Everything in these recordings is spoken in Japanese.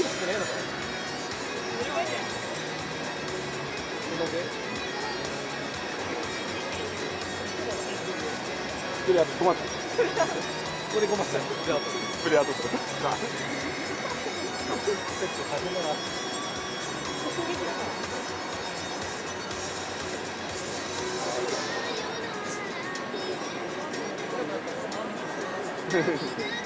プレーアート困っちゃうこれ困っちゃうプレーアートプレーアート大変だなフフフ。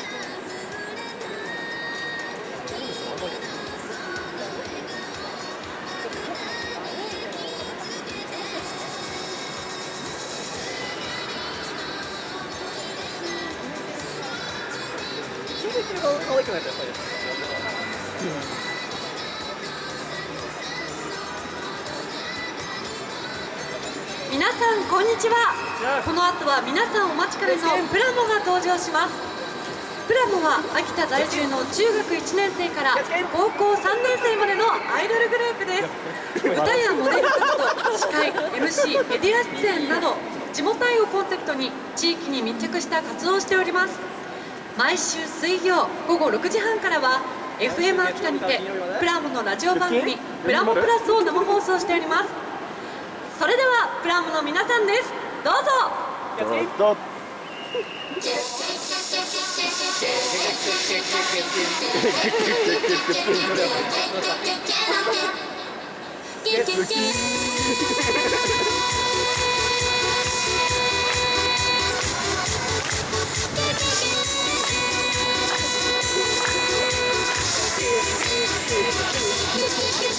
にちは。この後は皆さんお待ちかねのプラモが登場します。プラモは秋田在住の中学1年生から高校3年生までのアイドルグループです。歌やモデル活動司会 MC メディア出演など地元愛をコンセプトに地域に密着した活動をしております。毎週水曜午後6時半からは FM 秋田にてプラモのラジオ番組「プラモプラス」を生放送しておりますそれではプラモの皆さんです。どうぞ。どう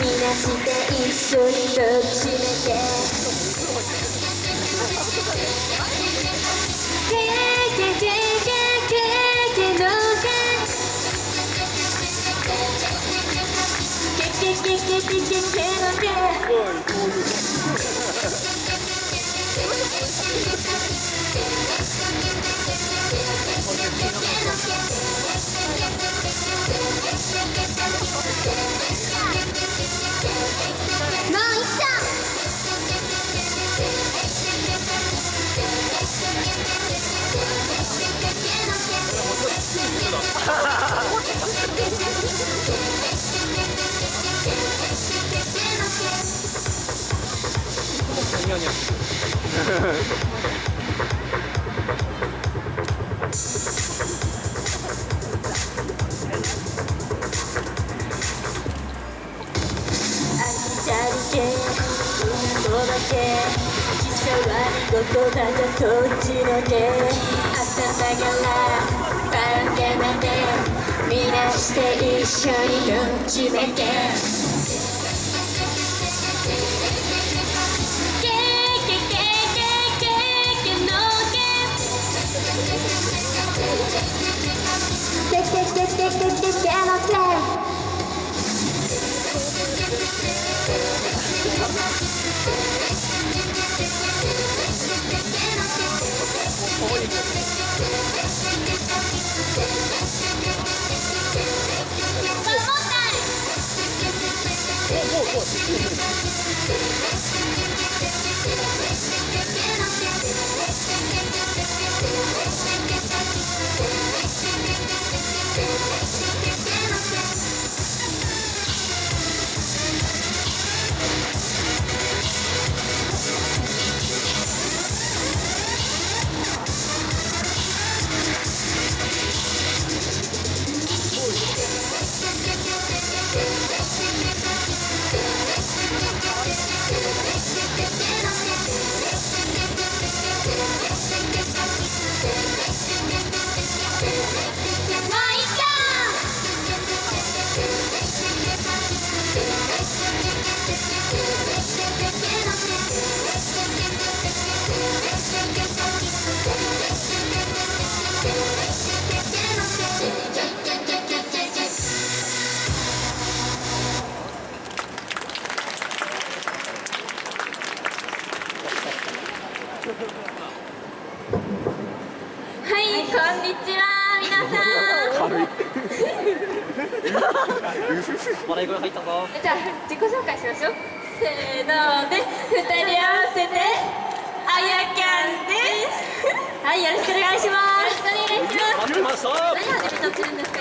みなして一緒にどっちめて。けけけけけけのけけけけけけけのけニャニャどこだかそっちのけ。朝さがらバランゲまでみなして一緒にどっちだけ。Thank you.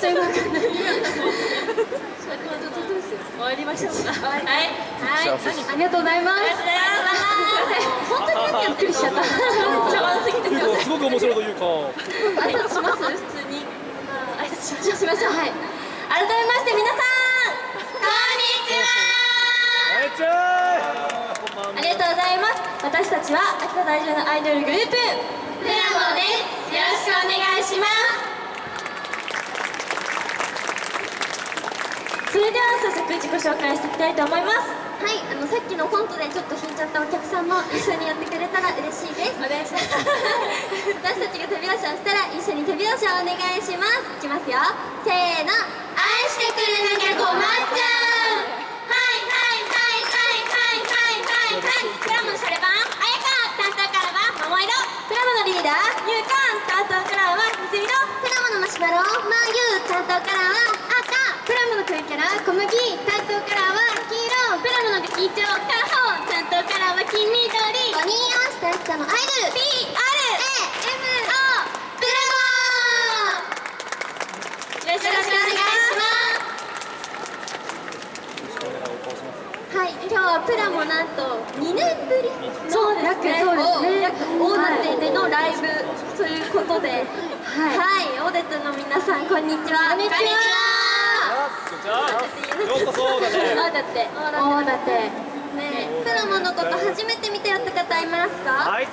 ちょっと今わかんない。終わりましょうか。はい。はい。ありがとうございます。本当にやってるしちゃった。茶番すぎてす。ごく面白いというか挨拶します普通に。挨拶しましょう。しましょう。はい。改めまして皆さんこんにちは。はいちゃーこんばんはありがとうございます。私たちは秋田在住のアイドルグループプラモです。よろしくお願いします。それでは早速自己紹介していきたいと思います。はい、あのさっきのコントでちょっと引いちゃったお客さんも一緒にやってくれたら嬉しいです。お願いします。私たちが手拍子をしたら一緒に手拍子をお願いします。いきますよ。せーの、プラもなんと2年ぶり。の約大館でのライブ。ということで、はい、はい、オーデットの皆さんこんにちは。こんにちは。ようこそオーダ。オーダ。ラモのこと初めて見たよって方いますか？はい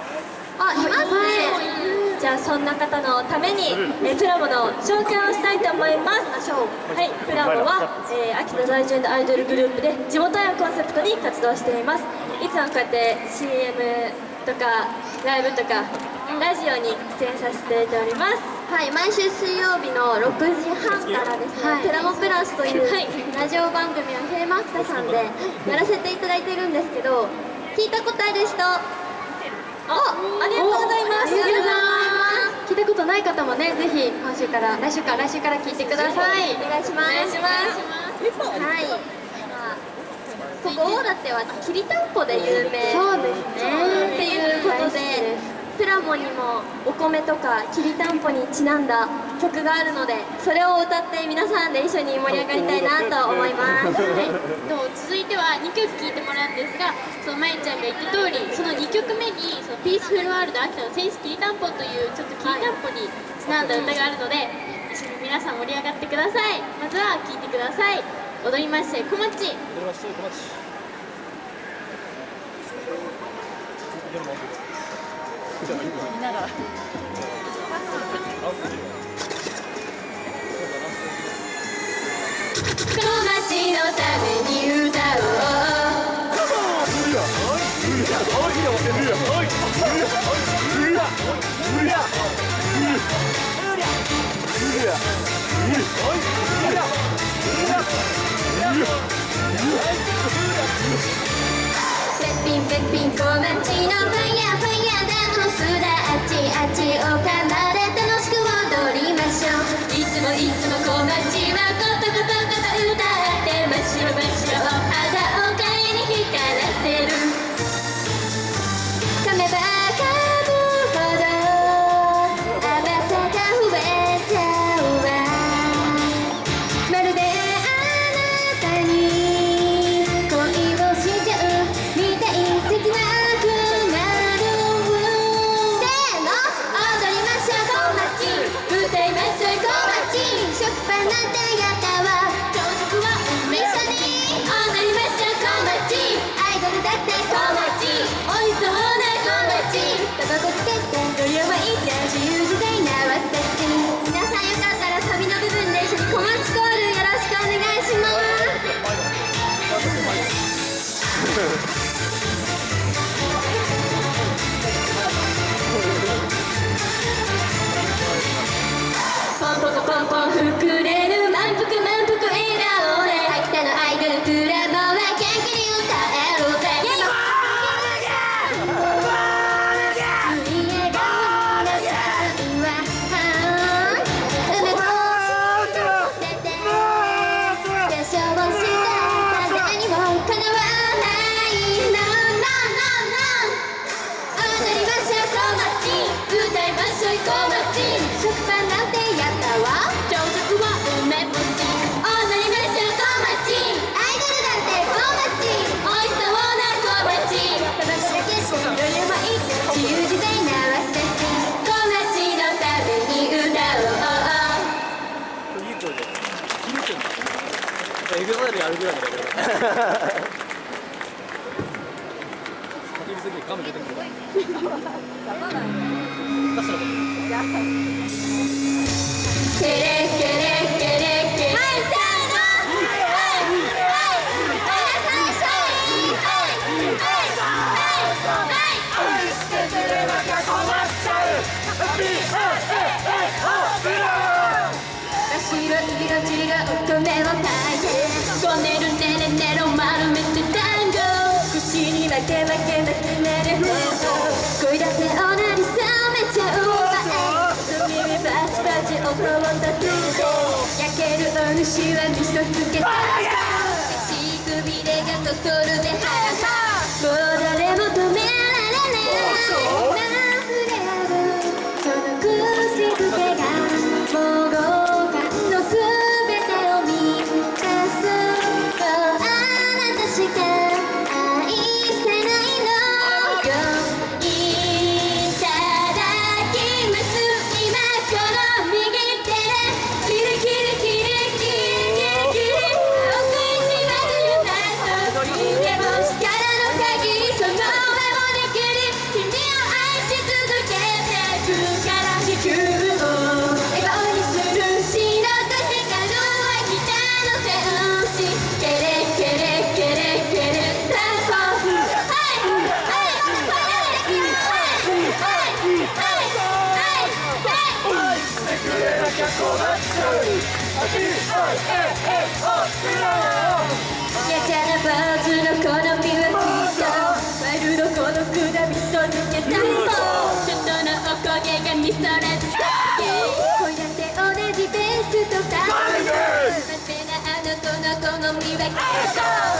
あ、いますね。じゃあそんな方のために、えープラモの紹介をしたいと思います。はい、プラモは、えー秋田在住のアイドルグループで地元愛をコンセプトに活動しています。いつもこうやって CM とかライブとかラジオに出演させていただいております。はい、毎週水曜日の6時半からですね、プラモプラスというラジオ番組をヘイマクタさんでやらせていただいてるんですけど、聞いたことある人？あ、ありがとうございます。聞いたことない方もねぜひ今週から来週から来週から聞いてくださいお願いします。お願いします。はい。ここ大館はきりたんぽで有名。そうですねっていうことで、プラモにもお米とかきりたんぽにちなんだ曲があるので、それを歌って皆さんで一緒に盛り上がりたいなと思います。と続いては2曲聴いてもらうんですがそのまゆちゃんが言った通りその2曲目にそのピースフルワールド秋田のセンスきりたんぽというちょっときりたんぽにちなんだ歌があるので一緒に皆さん盛り上がってください。まずは聴いてください。踊りまして小町。これは一人小町。見なら。この街のために歌おうべっぴんべっぴんこまちのぷんやぷん at Okana. らいのレベル叫びすぎてガム出てくるける恋だせをなりめちゃうわ君バチバチ音を立てて焼けるお主は味噌つけたし首でガがそルるでハイハ Marshall!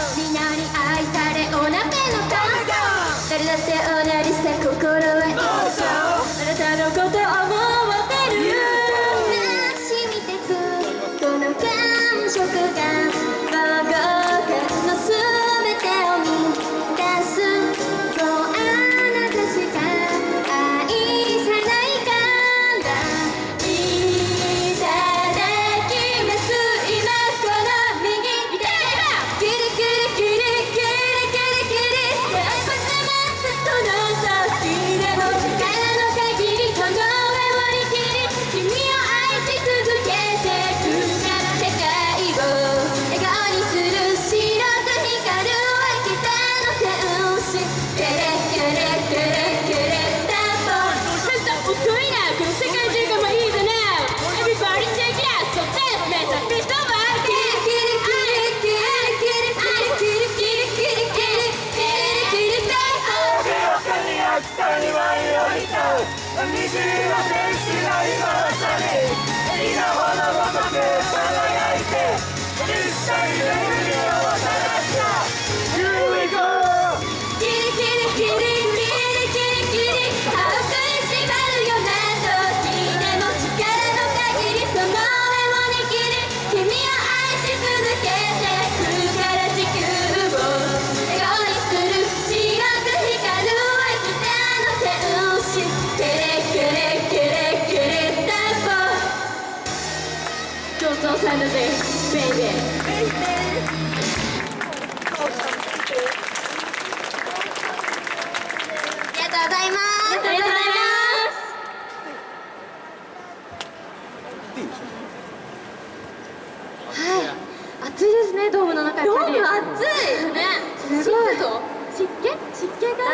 に舞い降りた虹の天使が今まさに稲穂のごとく。輝いて一切揺れ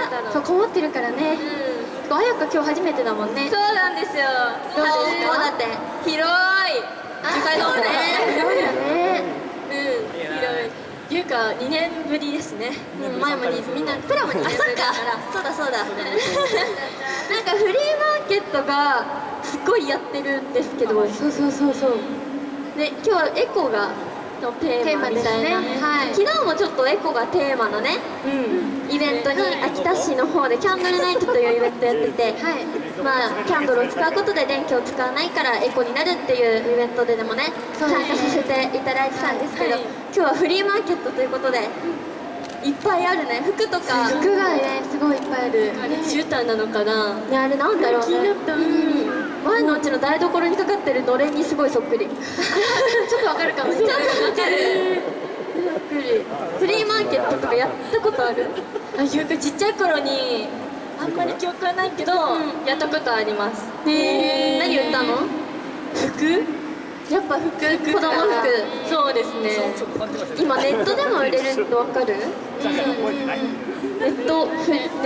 湿気がそうこもってるからね。あやか今日初めてだもんね。そうなんですよ。どうですか？だって？広い。あそうね。広いよねうん広い。っていうか2年ぶりですね。うん前もにみんなプラモにあそっか。そうだそうだ なんかフリーマーケットがすっごいやってるんですけど。そうそうそうそう。で今日はエコがのテーマみたいな、ね。はい。昨日もちょっとエコがテーマのね、イベントに秋田市の方でキャンドルナイトというイベントやってて、まあキャンドルを使うことで電気を使わないからエコになるっていうイベントででもね参加させていただいてたんですけど、今日はフリーマーケットということでいっぱいあるね。服とか。服がねすごいいっぱいある。絨毯なのかな？ねあれなんだろうね。気になった。うん。前のうちの台所にかかってるのれんにすごいそっくり。ちょっとわかるかも。ちょっとわかるフリーマーケットとかやったことある？あ記憶ちっちゃい頃にあんまり記憶はないけど、やったことあります。へえ何売ったの？服？やっぱ服子供服。そうですね。今ネットでも売れるの分かる？ネットネ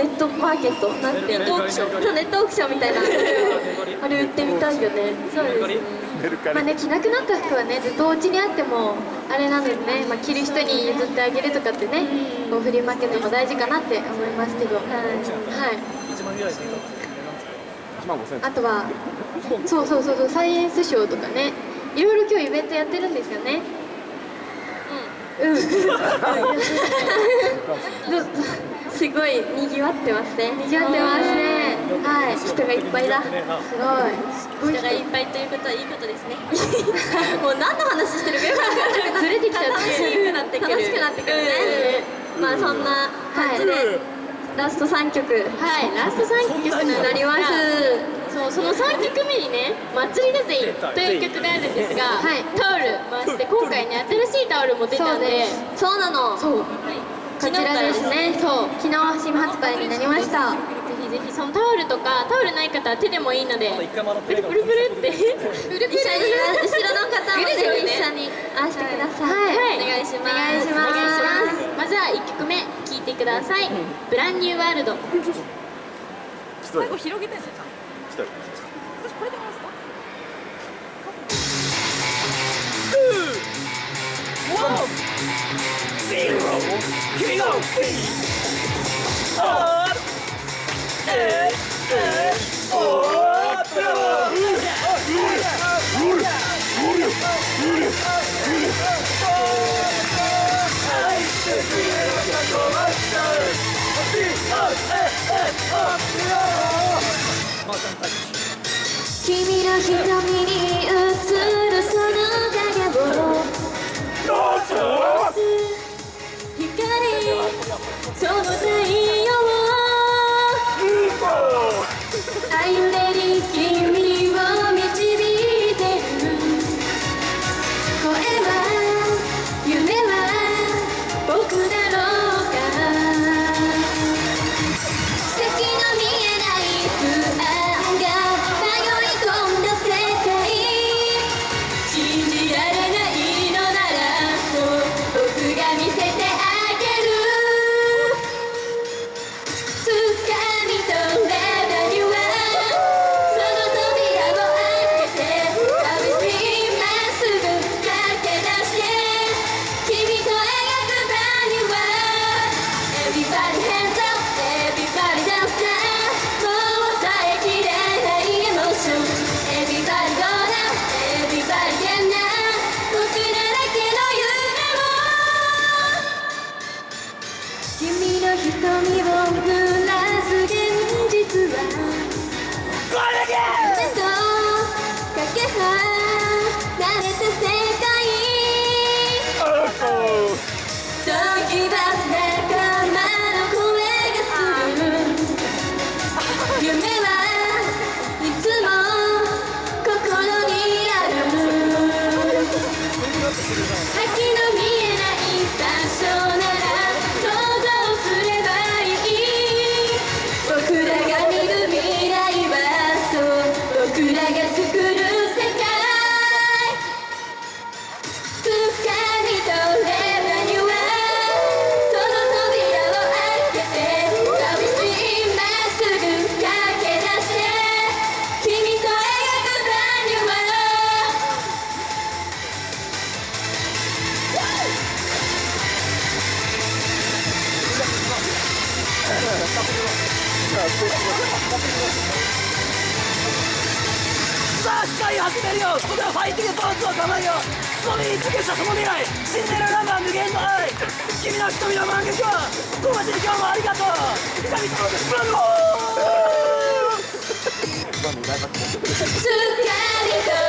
ットマーケット？なんていうのそうネットオークションみたいな。あれ売ってみたいよね。そうですね。まあね着なくなった服はねずっとお家にあってもあれなのでね、まあ、着る人に譲ってあげるとかってね、こうフリーマーケットも大事かなって思いますけど。はい、あとはそうそうそうそうサイエンスショーとかねいろいろ今日イベントやってるんですよね。うん、うん、すごい賑わってますね。賑わってますね。はい。人がいっぱいだ。すごい。人がいっぱいということはいいことですね。もう何の話してるかよくわかんずれてきちゃう楽しくなってくる楽しくなってくるね、まあそんな感じで、ラスト3曲。はい。ラスト3曲になりますそうその3曲目にね「祭りだぜ」という曲があるんですが、はい、タオル回して今回ね新しいタオルも出たんで。そうなの。そう、はい、こちらですね。そう。昨日新発売になりました。ぜひぜひそのタオルとかタオルない方は手でもいいので。プルプルプルって。一緒に後ろの方もぜひ一緒にあしてください、はい、お願いします。お願いします。まずは1曲目聴いてください「ブランニューワールド」最後広げてんじゃん私これでますか君が君の瞳に映るその影を。光その太陽ー掴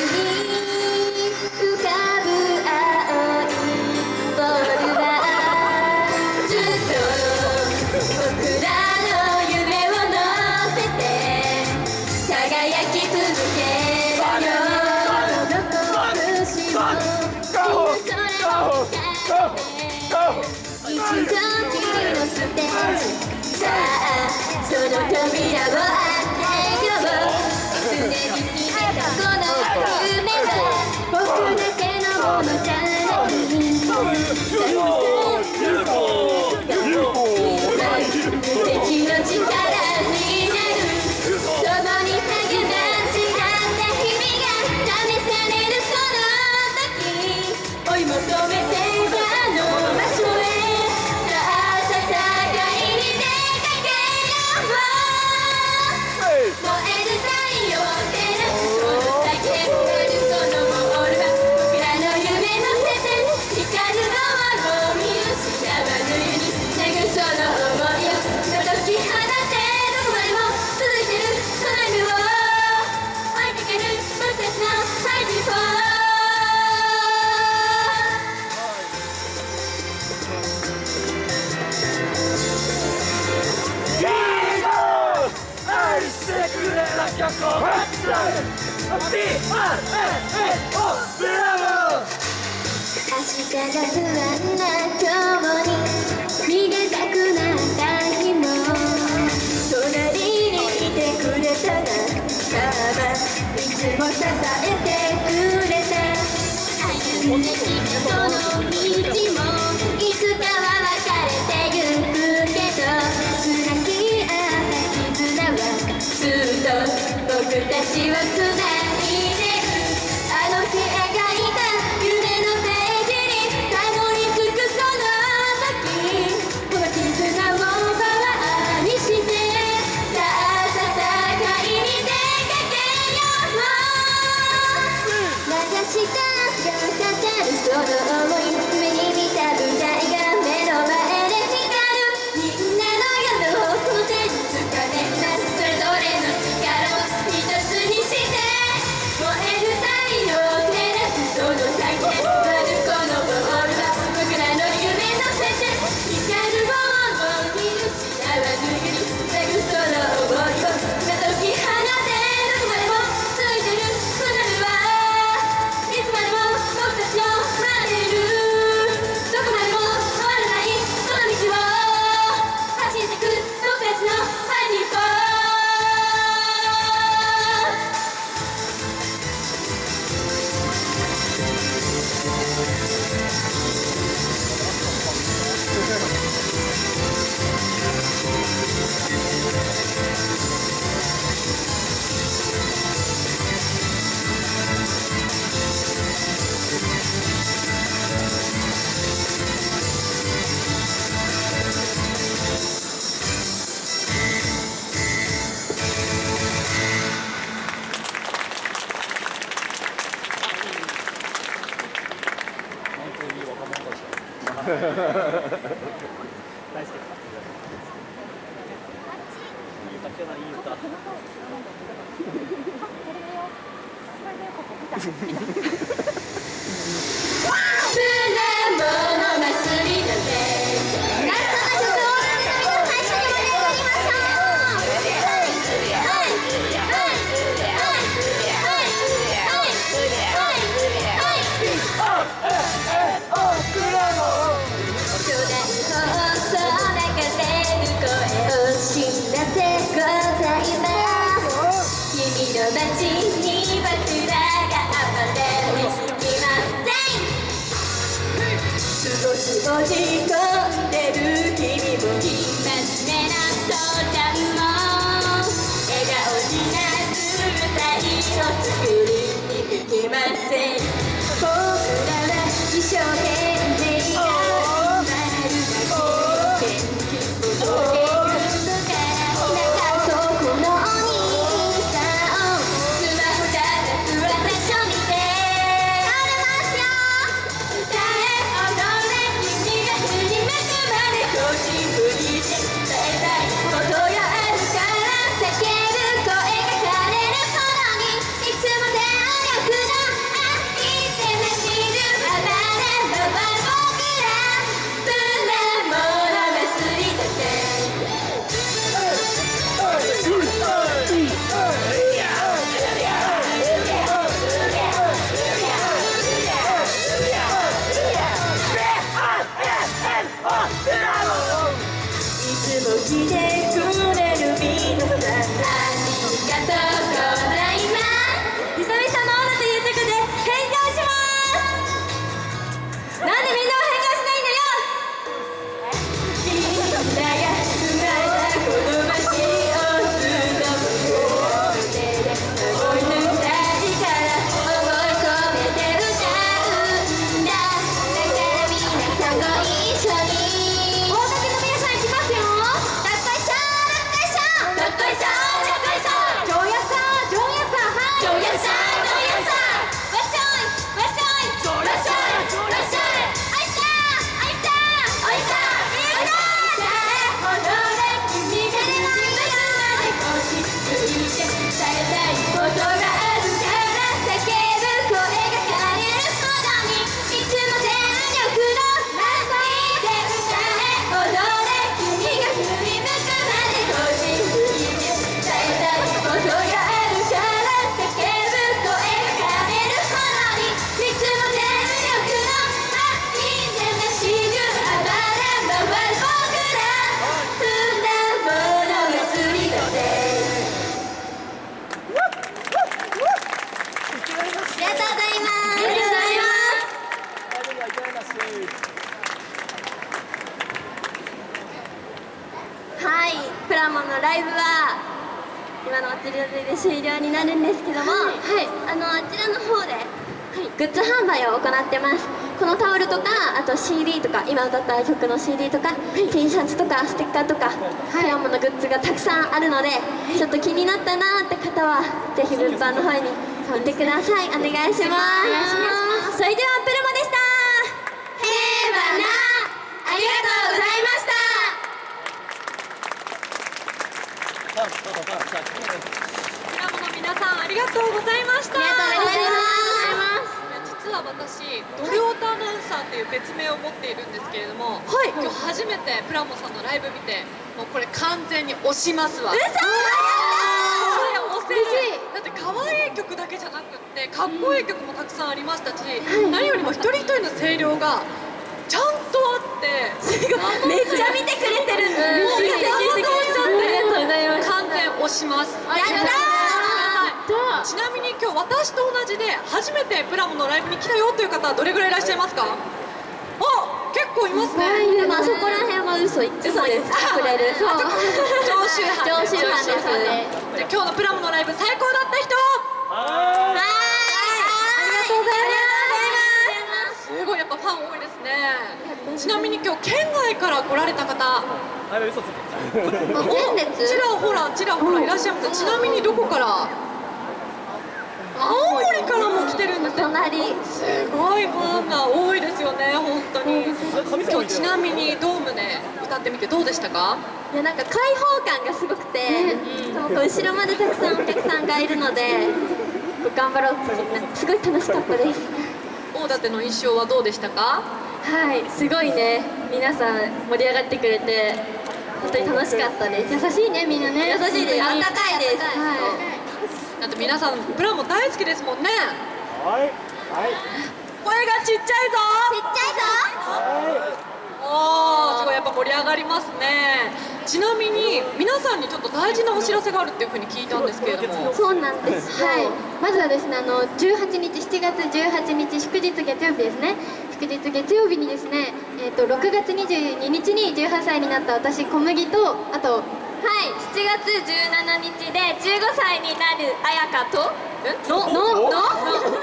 CD とか今歌った曲の CD とか、T シャツとかステッカーとかプラモのグッズがたくさんあるのでちょっと気になったなーって方はぜひ物販の方に飛んでください。お願いしますそれではプラモでしたへーばなありがとうございましたプラモの皆さんありがとうございましたありがとうございます実は私ドルオタアナウンサーっていう別名を持っているんですけれども、今日初めてプラモさんのライブ見てもうこれ完全に推しますわ。だ。って可愛い曲だけじゃなくってかっこいい曲もたくさんありましたし、何よりも一人一人の声量がちゃんとあってめっちゃ見てくれてる。もう聞いて聞いてくれちゃってありがとうございます完全押します。やったちなみに今日私と同じで初めてプラモのライブに来たよという方はどれぐらいいらっしゃいますか？あ結構いますね。でもあそこら辺は嘘言ってそうですくれるそう常習犯常習犯です。じゃあ今日のプラモのライブ最高だった人。はい。ありがとうございます。すごいやっぱファン多いですね。ちなみに今日県外から来られた方。あれ嘘つちらほらちらほらいらっしゃいます。ちなみにどこから？青森からも来てるんですよ隣。すごいファンが多いですよね本当に。今日ちなみにドームで歌ってみてどうでしたか？いやなんか開放感がすごくて、う後ろまでたくさんお客さんがいるので頑張ろうってすごい楽しかったです。大館の印象はどうでしたか？はいすごいね。皆さん盛り上がってくれて本当に楽しかったです。優しいねみんなね。優しいです。あったかいです。はいだって皆さんプラモ大好きですもんね。はいはい。声がちっちゃいぞ。ちっちゃいぞ。おーすごいやっぱ盛り上がりますね。ちなみに皆さんにちょっと大事なお知らせがあるっていうふうに聞いたんですけれども。そうなんです。はい。まずはですね、あの18日、7月18日祝日月曜日ですね。祝日月曜日にですね、えっ、と6月22日に18歳になった私小麦とあとはい、7月17日で15歳になる彩香とののの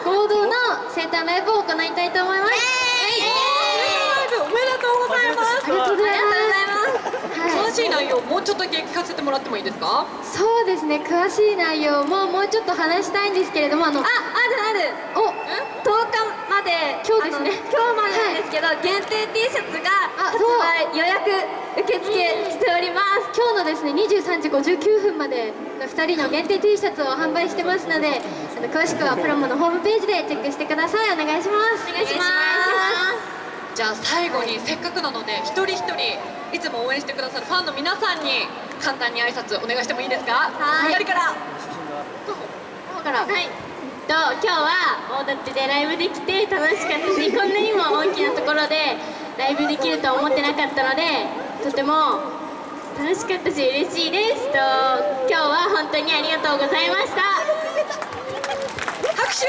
合同の生誕ライブを行いたいと思います。おめでとうございます。ありがとうございます。はい。詳。しい内容もうちょっとだけ聞かせてもらってもいいですか？そうですね。詳しい内容ももうちょっと話したいんですけれどもあのああるある。お10日まで今日ですね。今日までなんですけど、限定 T シャツが発売予約受付しております今日のですね23時59分までの2人の限定 T シャツを販売してますのであの詳しくはプラモのホームページでチェックしてください。お願いします。お願いします。じゃあ最後にせっかくなので一人一人いつも応援してくださるファンの皆さんに簡単に挨拶お願いしてもいいですか？はい。左から。からはいと今日は大館でライブできて楽しかったしこんなにも大きなところでライブできると思ってなかったのでとても楽しかったし嬉しいですと今日は本当にありがとうございました。拍手。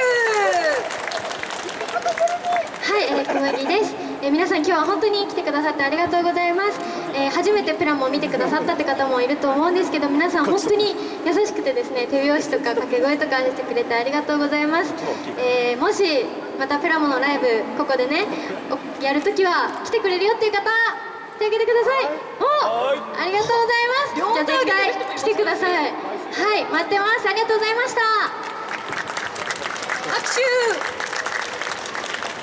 はい、えー、小麦です、えー皆さん今日は本当に来てくださってありがとうございます、えー初めてプラモを見てくださったって方もいると思うんですけど皆さん本当に優しくてですね手拍子とか掛け声とかしてくれてありがとうございます、えーもしまたプラモのライブここでねおやるときは来てくれるよっていう方手挙げてください。おありがとうございます。じゃあ絶対来てください。はい待ってます。ありがとうございました。拍手。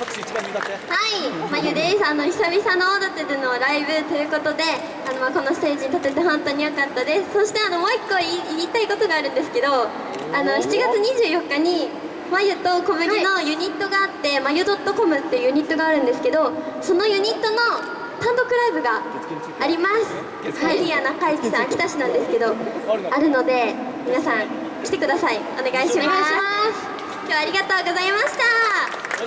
拍手一番に歌ってはい、まゆです。あの久々の大館でのライブということで、あのまあこのステージに立てて本当に良かったです。そしてあのもう一個言いたいことがあるんですけど、あの7月24日にまゆと小麦のユニットがあって、まゆ .com っていうユニットがあるんですけど、そのユニットの単独ライブがあります。はい、リア中市さん秋田市なんですけど、あるので皆さん来てください。お願いします。今日はありがとうございました。は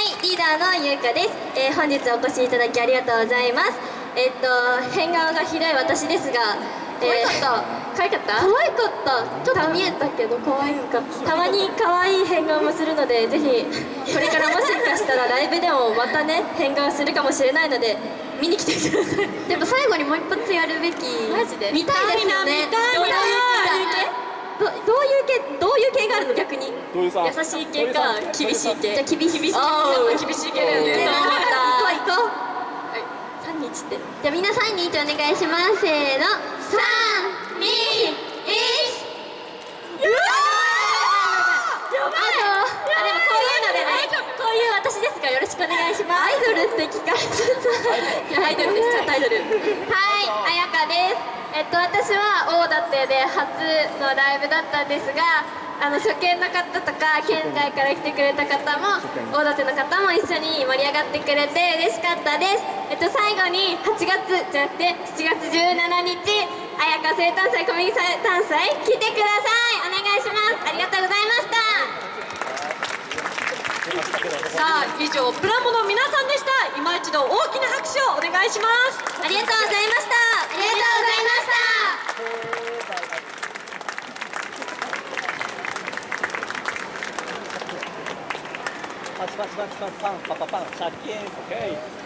い、リーダーのゆうかです、えー本日お越しいただきありがとうございますえっと変顔がひどい私ですが可愛かった？可愛かった。可愛かった。ちょっと見えたけど可愛かった。たまに可愛い変顔もするのでぜひこれからもしかしたらライブでもまたね変顔するかもしれないので見に来てください。やっぱ最後にもう一発やるべき。マジで。見たいですよね。見たいな見たいどういう系？どどういう系？どういう系があるの？逆に。優しい系か厳しい系。じゃあ厳しい厳しいやっぱ厳しい系だよね。行こう行こうはい3日ってじゃあ皆さんに一お願いします。せーの。三二一。あとあでもこういうのでねこういう私ですがよろしくお願いします。アイドルって聞かれちゃったアイドルです。ちゃんとアイドルはい彩香です。えっと私は大館で初のライブだったんですがあの初見の方とか県外から来てくれた方も大館の方も一緒に盛り上がってくれて嬉しかったです。えっと最後に8月じゃなくて7月17日彩香生誕祭小麦生誕祭来てください。お願いします。ありがとうございました。さあ以上プラモの皆さんでした。今一度大きな拍手をお願いします。ありがとうございました。ありがとうございましたパチパチパチパチパンパパパンシャッキーンオッケー